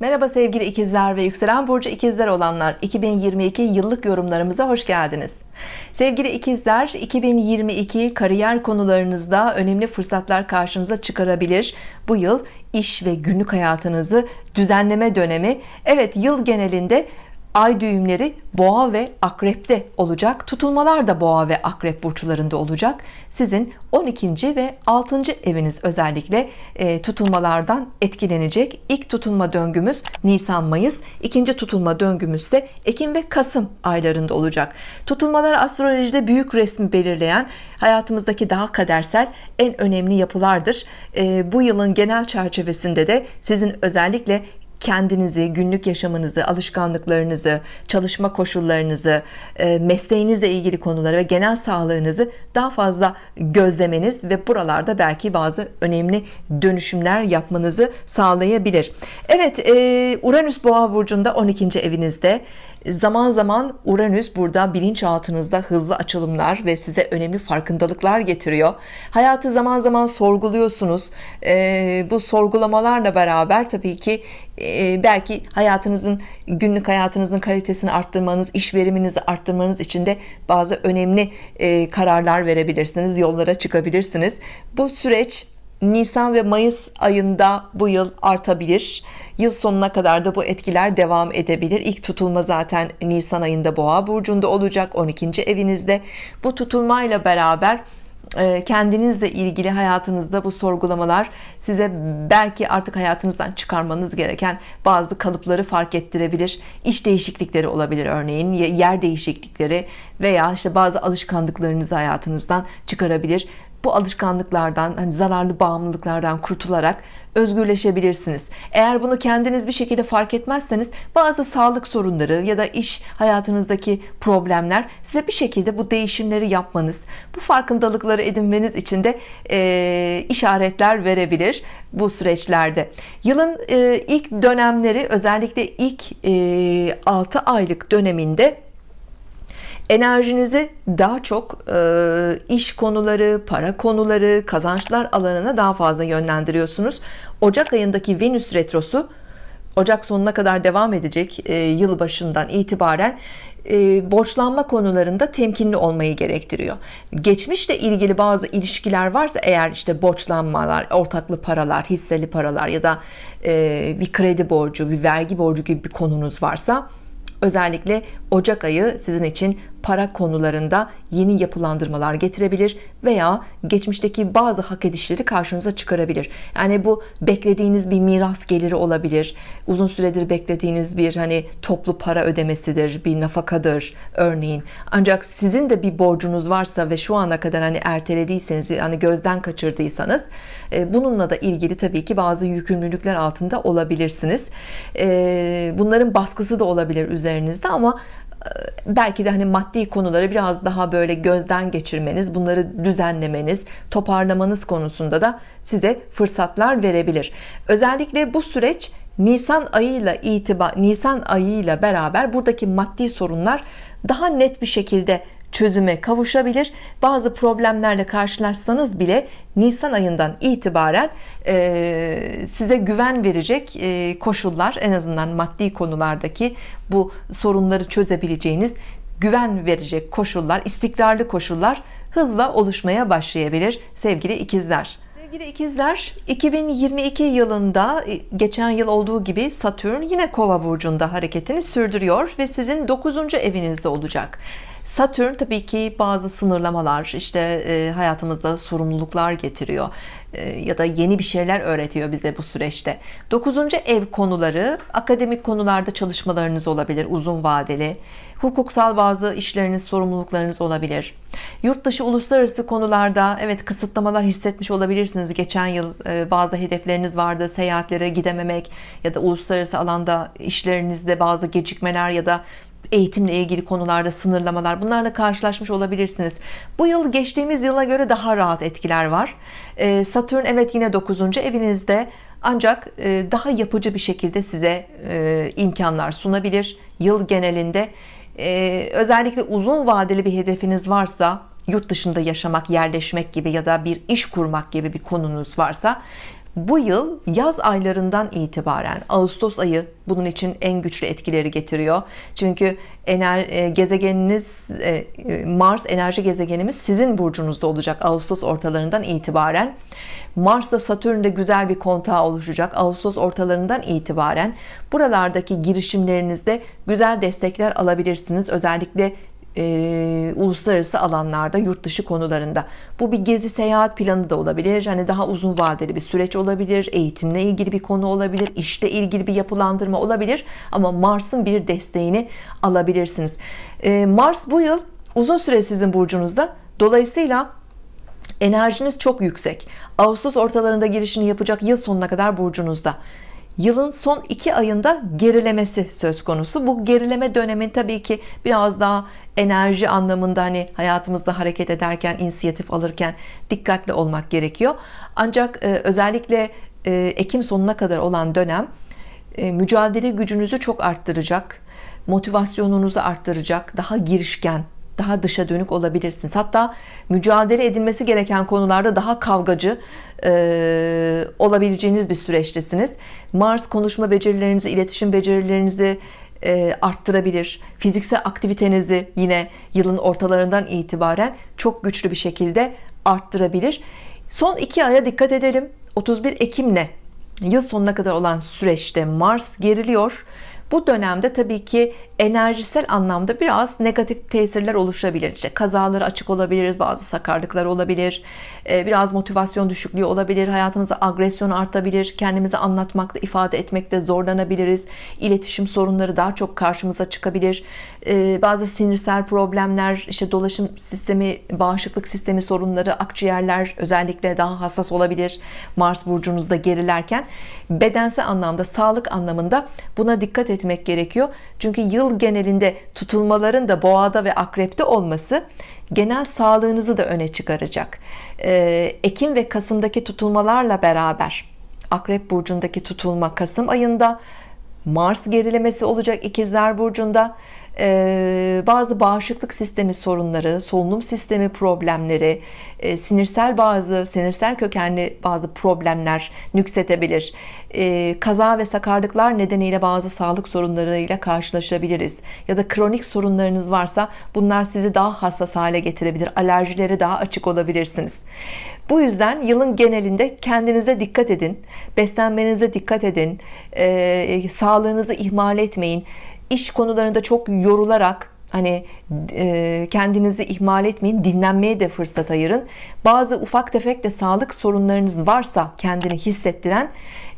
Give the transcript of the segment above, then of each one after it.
Merhaba sevgili ikizler ve yükselen burcu ikizler olanlar. 2022 yıllık yorumlarımıza hoş geldiniz. Sevgili ikizler 2022 kariyer konularınızda önemli fırsatlar karşınıza çıkarabilir. Bu yıl iş ve günlük hayatınızı düzenleme dönemi. Evet yıl genelinde ay düğümleri boğa ve akrepte olacak tutulmalar da boğa ve akrep burçlarında olacak sizin 12. ve 6. eviniz özellikle e, tutulmalardan etkilenecek ilk tutulma döngümüz Nisan Mayıs ikinci tutulma döngümüz ise Ekim ve Kasım aylarında olacak tutulmalar astrolojide büyük resmi belirleyen hayatımızdaki daha kadersel en önemli yapılardır e, bu yılın genel çerçevesinde de sizin özellikle kendinizi, günlük yaşamınızı, alışkanlıklarınızı, çalışma koşullarınızı, e, mesleğinizle ilgili konuları ve genel sağlığınızı daha fazla gözlemeniz ve buralarda belki bazı önemli dönüşümler yapmanızı sağlayabilir. Evet, e, Uranüs Boğa burcunda 12. evinizde zaman zaman Uranüs burada bilinçaltınızda hızlı açılımlar ve size önemli farkındalıklar getiriyor. Hayatı zaman zaman sorguluyorsunuz. Ee, bu sorgulamalarla beraber tabii ki e, belki hayatınızın günlük hayatınızın kalitesini arttırmanız iş veriminizi arttırmanız için de bazı önemli e, kararlar verebilirsiniz yollara çıkabilirsiniz. Bu süreç Nisan ve Mayıs ayında bu yıl artabilir. Yıl sonuna kadar da bu etkiler devam edebilir. İlk tutulma zaten Nisan ayında boğa burcunda olacak 12. evinizde. Bu tutulmayla beraber e, kendinizle ilgili hayatınızda bu sorgulamalar size belki artık hayatınızdan çıkarmanız gereken bazı kalıpları fark ettirebilir. İş değişiklikleri olabilir örneğin yer değişiklikleri veya işte bazı alışkanlıklarınızı hayatınızdan çıkarabilir bu alışkanlıklardan hani zararlı bağımlılıklardan kurtularak özgürleşebilirsiniz. Eğer bunu kendiniz bir şekilde fark etmezseniz bazı sağlık sorunları ya da iş hayatınızdaki problemler size bir şekilde bu değişimleri yapmanız bu farkındalıkları edinmeniz için de e, işaretler verebilir bu süreçlerde. Yılın e, ilk dönemleri özellikle ilk e, 6 aylık döneminde enerjinizi daha çok e, iş konuları para konuları kazançlar alanına daha fazla yönlendiriyorsunuz. Ocak ayındaki Venüs retrosu Ocak sonuna kadar devam edecek e, yıl başından itibaren e, borçlanma konularında temkinli olmayı gerektiriyor. Geçmişle ilgili bazı ilişkiler varsa eğer işte borçlanmalar ortaklı paralar hisseli paralar ya da e, bir kredi borcu bir vergi borcu gibi bir konunuz varsa özellikle Ocak ayı sizin için para konularında yeni yapılandırmalar getirebilir veya geçmişteki bazı hak edişleri karşınıza çıkarabilir. Yani bu beklediğiniz bir miras geliri olabilir. Uzun süredir beklediğiniz bir hani toplu para ödemesidir bir nafakadır örneğin. Ancak sizin de bir borcunuz varsa ve şu ana kadar hani ertelediyseniz hani gözden kaçırdıysanız e, bununla da ilgili tabii ki bazı yükümlülükler altında olabilirsiniz. E, bunların baskısı da olabilir üzerinizde ama belki de hani maddi konuları biraz daha böyle gözden geçirmeniz bunları düzenlemeniz toparlamanız konusunda da size fırsatlar verebilir. Özellikle bu süreç Nisan ayıyla itibar Nisan ayıyla beraber buradaki maddi sorunlar daha net bir şekilde çözüme kavuşabilir. Bazı problemlerle karşılaşsanız bile Nisan ayından itibaren e, size güven verecek e, koşullar en azından maddi konulardaki bu sorunları çözebileceğiniz güven verecek koşullar istikrarlı koşullar hızla oluşmaya başlayabilir sevgili ikizler Sevgili ikizler 2022 yılında e, geçen yıl olduğu gibi Satürn yine kova burcunda hareketini sürdürüyor ve sizin 9. evinizde olacak Satürn tabii ki bazı sınırlamalar işte e, hayatımızda sorumluluklar getiriyor e, ya da yeni bir şeyler öğretiyor bize bu süreçte 9. ev konuları akademik konularda çalışmalarınız olabilir uzun vadeli hukuksal bazı işleriniz sorumluluklarınız olabilir. Yurt dışı uluslararası konularda evet kısıtlamalar hissetmiş olabilirsiniz. Geçen yıl e, bazı hedefleriniz vardı seyahatlere gidememek ya da uluslararası alanda işlerinizde bazı gecikmeler ya da eğitimle ilgili konularda sınırlamalar bunlarla karşılaşmış olabilirsiniz. Bu yıl geçtiğimiz yıla göre daha rahat etkiler var. Ee, Satürn evet yine 9. evinizde ancak e, daha yapıcı bir şekilde size e, imkanlar sunabilir. Yıl genelinde ee, özellikle uzun vadeli bir hedefiniz varsa yurt dışında yaşamak yerleşmek gibi ya da bir iş kurmak gibi bir konunuz varsa bu yıl yaz aylarından itibaren Ağustos ayı bunun için en güçlü etkileri getiriyor. Çünkü ener, e, gezegeniniz e, Mars enerji gezegenimiz sizin burcunuzda olacak Ağustos ortalarından itibaren. Mars'la Satürn'de güzel bir kontağı oluşacak Ağustos ortalarından itibaren. Buralardaki girişimlerinizde güzel destekler alabilirsiniz. Özellikle e, uluslararası alanlarda yurt dışı konularında. Bu bir gezi seyahat planı da olabilir. Hani daha uzun vadeli bir süreç olabilir eğitimle ilgili bir konu olabilir işle ilgili bir yapılandırma olabilir. Ama Mars'ın bir desteğini alabilirsiniz. E, Mars bu yıl uzun süre sizin burcunuzda. Dolayısıyla enerjiniz çok yüksek. Ağustos ortalarında girişini yapacak yıl sonuna kadar burcunuzda yılın son iki ayında gerilemesi söz konusu. Bu gerileme dönemin tabii ki biraz daha enerji anlamında hani hayatımızda hareket ederken inisiyatif alırken dikkatli olmak gerekiyor. Ancak e, özellikle e, Ekim sonuna kadar olan dönem e, mücadele gücünüzü çok arttıracak motivasyonunuzu arttıracak daha girişken daha dışa dönük olabilirsiniz. Hatta mücadele edilmesi gereken konularda daha kavgacı e, olabileceğiniz bir süreçtesiniz. Mars konuşma becerilerinizi iletişim becerilerinizi e, arttırabilir. Fiziksel aktivitenizi yine yılın ortalarından itibaren çok güçlü bir şekilde arttırabilir. Son iki aya dikkat edelim. 31 Ekim'le yıl sonuna kadar olan süreçte Mars geriliyor. Bu dönemde tabii ki enerjisel anlamda biraz negatif tesirler oluşabilir. İşte kazaları açık olabiliriz bazı sakarlıklar olabilir. Ee, biraz motivasyon düşüklüğü olabilir. Hayatımızda agresyon artabilir. Kendimizi anlatmakta ifade etmekte zorlanabiliriz. İletişim sorunları daha çok karşımıza çıkabilir. Ee, bazı sinirsel problemler işte dolaşım sistemi bağışıklık sistemi sorunları akciğerler özellikle daha hassas olabilir. Mars burcunuzda gerilerken bedensel anlamda sağlık anlamında buna dikkat etmek gerekiyor. Çünkü yıl genelinde tutulmaların da boğada ve akrepte olması genel sağlığınızı da öne çıkaracak. Ee, Ekim ve Kasım'daki tutulmalarla beraber Akrep burcundaki tutulma Kasım ayında Mars gerilemesi olacak ikizler burcunda bazı bağışıklık sistemi sorunları solunum sistemi problemleri e, sinirsel bazı sinirsel kökenli bazı problemler nüksetebilir. E, kaza ve sakarlıklar nedeniyle bazı sağlık sorunlarıyla karşılaşabiliriz. Ya da kronik sorunlarınız varsa bunlar sizi daha hassas hale getirebilir alerjilere daha açık olabilirsiniz. Bu yüzden yılın genelinde kendinize dikkat edin beslenmenize dikkat edin e, sağlığınızı ihmal etmeyin iş konularında çok yorularak hani e, kendinizi ihmal etmeyin dinlenmeye de fırsat ayırın. Bazı ufak tefek de sağlık sorunlarınız varsa kendini hissettiren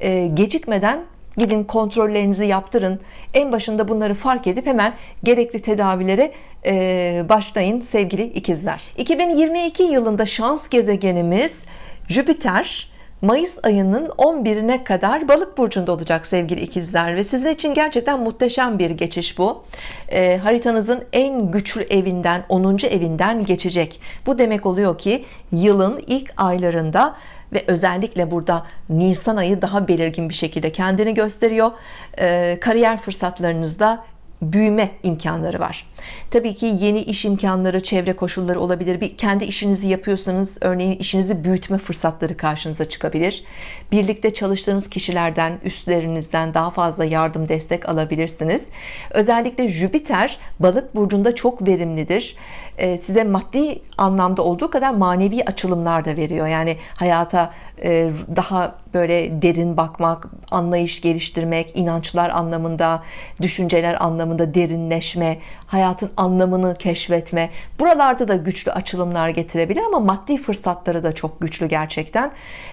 e, gecikmeden gidin kontrollerinizi yaptırın. En başında bunları fark edip hemen gerekli tedavilere e, başlayın sevgili ikizler. 2022 yılında şans gezegenimiz Jüpiter Mayıs ayının 11'ine kadar balık burcunda olacak sevgili ikizler ve sizin için gerçekten muhteşem bir geçiş bu e, haritanızın en güçlü evinden 10. evinden geçecek bu demek oluyor ki yılın ilk aylarında ve özellikle burada Nisan ayı daha belirgin bir şekilde kendini gösteriyor e, kariyer fırsatlarınızda büyüme imkanları var. Tabii ki yeni iş imkanları çevre koşulları olabilir. Bir kendi işinizi yapıyorsanız örneğin işinizi büyütme fırsatları karşınıza çıkabilir. Birlikte çalıştığınız kişilerden üstlerinizden daha fazla yardım destek alabilirsiniz. Özellikle Jüpiter balık burcunda çok verimlidir size maddi anlamda olduğu kadar manevi açılımlar da veriyor. Yani hayata e, daha böyle derin bakmak anlayış geliştirmek inançlar anlamında düşünceler anlamında derinleşme hayatın anlamını keşfetme. Buralarda da güçlü açılımlar getirebilir ama maddi fırsatları da çok güçlü gerçekten.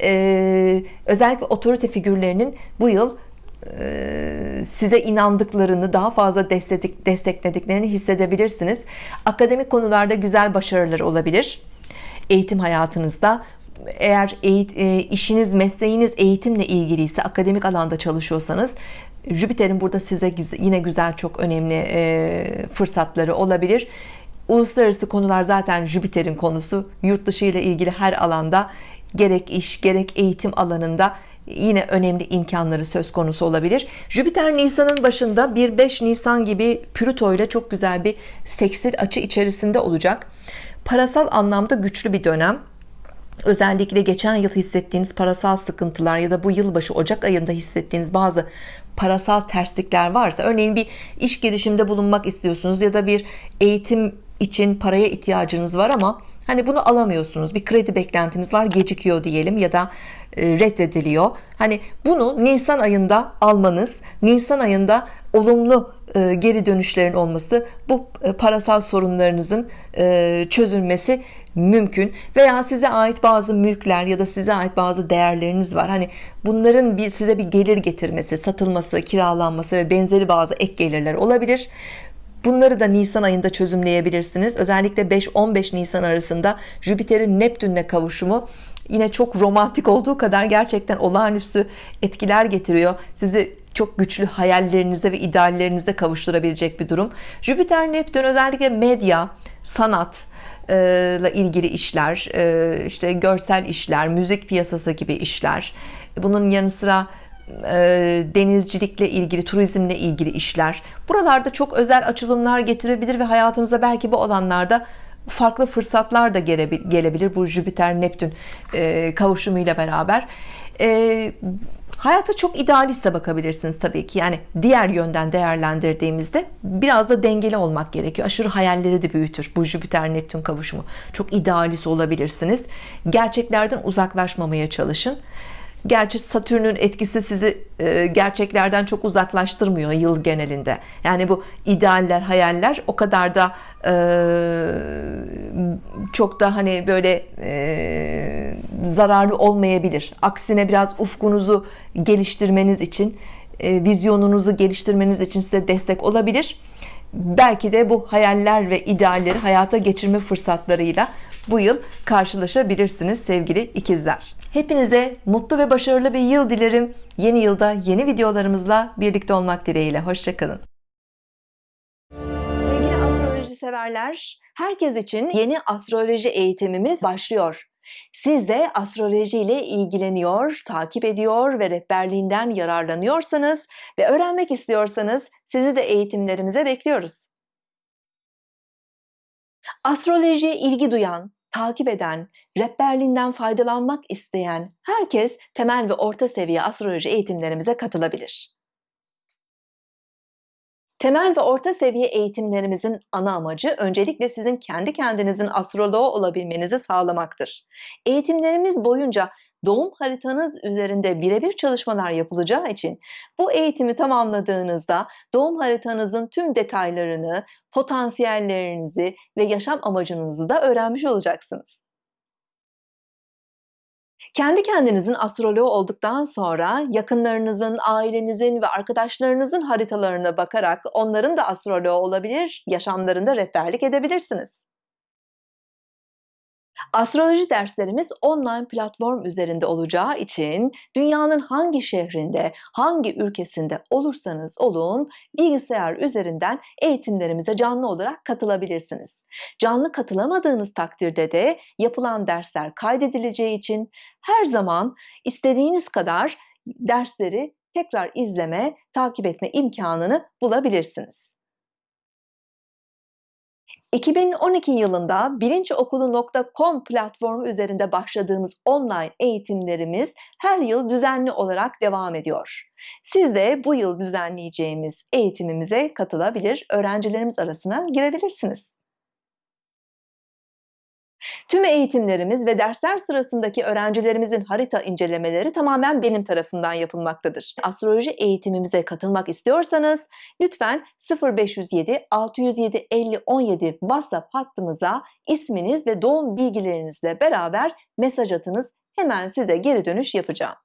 Ee, özellikle otorite figürlerinin bu yıl e, size inandıklarını daha fazla destek, desteklediklerini hissedebilirsiniz. Akademik konularda güzel başarılar olabilir. Eğitim hayatınızda. Eğer eğit, e, işiniz mesleğiniz eğitimle ilgiliyse akademik alanda çalışıyorsanız Jüpiter'in burada size yine güzel çok önemli e, fırsatları olabilir. Uluslararası konular zaten Jüpiter'in konusu. Yurt dışı ile ilgili her alanda gerek iş gerek eğitim alanında yine önemli imkanları söz konusu olabilir. Jüpiter Nisan'ın başında 1-5 Nisan gibi Plüto ile çok güzel bir seksil açı içerisinde olacak. Parasal anlamda güçlü bir dönem. Özellikle geçen yıl hissettiğiniz parasal sıkıntılar ya da bu yılbaşı Ocak ayında hissettiğiniz bazı parasal terslikler varsa örneğin bir iş girişiminde bulunmak istiyorsunuz ya da bir eğitim için paraya ihtiyacınız var ama hani bunu alamıyorsunuz. Bir kredi beklentiniz var gecikiyor diyelim ya da reddediliyor. Hani bunu Nisan ayında almanız Nisan ayında olumlu e, geri dönüşlerin olması bu e, parasal sorunlarınızın çözülmesi mümkün. Veya size ait bazı mülkler ya da size ait bazı değerleriniz var. Hani bunların bir size bir gelir getirmesi satılması kiralanması ve benzeri bazı ek gelirler olabilir. Bunları da Nisan ayında çözümleyebilirsiniz. Özellikle 5-15 Nisan arasında Jüpiter'in Neptün'le kavuşumu yine çok romantik olduğu kadar gerçekten olağanüstü etkiler getiriyor. Sizi çok güçlü hayallerinize ve ideallerinize kavuşturabilecek bir durum. Jüpiter Neptün özellikle medya, sanat, ile ilgili işler, işte görsel işler, müzik piyasası gibi işler. Bunun yanı sıra denizcilikle ilgili, turizmle ilgili işler. Buralarda çok özel açılımlar getirebilir ve hayatınıza belki bu alanlarda farklı fırsatlar da gelebilir bu Jüpiter Neptün kavuşumuyla beraber. Hayata çok idealist de bakabilirsiniz tabii ki. Yani diğer yönden değerlendirdiğimizde biraz da dengeli olmak gerekiyor. Aşırı hayalleri de büyütür bu Jüpiter Neptün kavuşumu. Çok idealist olabilirsiniz. Gerçeklerden uzaklaşmamaya çalışın Gerçi Satürn'ün etkisi sizi e, gerçeklerden çok uzaklaştırmıyor yıl genelinde. Yani bu idealler, hayaller o kadar da e, çok da hani böyle e, zararlı olmayabilir. Aksine biraz ufkunuzu geliştirmeniz için, vizyonunuzu geliştirmeniz için size destek olabilir. Belki de bu hayaller ve idealleri hayata geçirme fırsatlarıyla bu yıl karşılaşabilirsiniz sevgili ikizler. Hepinize mutlu ve başarılı bir yıl dilerim. Yeni yılda yeni videolarımızla birlikte olmak dileğiyle. Hoşçakalın. Sevgili astroloji severler, herkes için yeni astroloji eğitimimiz başlıyor. Siz de astroloji ile ilgileniyor, takip ediyor ve rehberliğinden yararlanıyorsanız ve öğrenmek istiyorsanız sizi de eğitimlerimize bekliyoruz. Astrolojiye ilgi duyan, takip eden, rehberliğinden faydalanmak isteyen herkes temel ve orta seviye astroloji eğitimlerimize katılabilir. Temel ve orta seviye eğitimlerimizin ana amacı öncelikle sizin kendi kendinizin astroloğu olabilmenizi sağlamaktır. Eğitimlerimiz boyunca doğum haritanız üzerinde birebir çalışmalar yapılacağı için bu eğitimi tamamladığınızda doğum haritanızın tüm detaylarını, potansiyellerinizi ve yaşam amacınızı da öğrenmiş olacaksınız. Kendi kendinizin astroloğu olduktan sonra yakınlarınızın, ailenizin ve arkadaşlarınızın haritalarına bakarak onların da astroloğu olabilir, yaşamlarında rehberlik edebilirsiniz. Astroloji derslerimiz online platform üzerinde olacağı için dünyanın hangi şehrinde, hangi ülkesinde olursanız olun bilgisayar üzerinden eğitimlerimize canlı olarak katılabilirsiniz. Canlı katılamadığınız takdirde de yapılan dersler kaydedileceği için her zaman istediğiniz kadar dersleri tekrar izleme, takip etme imkanını bulabilirsiniz. 2012 yılında bilinçokulu.com platformu üzerinde başladığımız online eğitimlerimiz her yıl düzenli olarak devam ediyor. Siz de bu yıl düzenleyeceğimiz eğitimimize katılabilir, öğrencilerimiz arasına girebilirsiniz. Tüm eğitimlerimiz ve dersler sırasındaki öğrencilerimizin harita incelemeleri tamamen benim tarafından yapılmaktadır. Astroloji eğitimimize katılmak istiyorsanız lütfen 0507 607 50 17 WhatsApp hattımıza isminiz ve doğum bilgilerinizle beraber mesaj atınız. Hemen size geri dönüş yapacağım.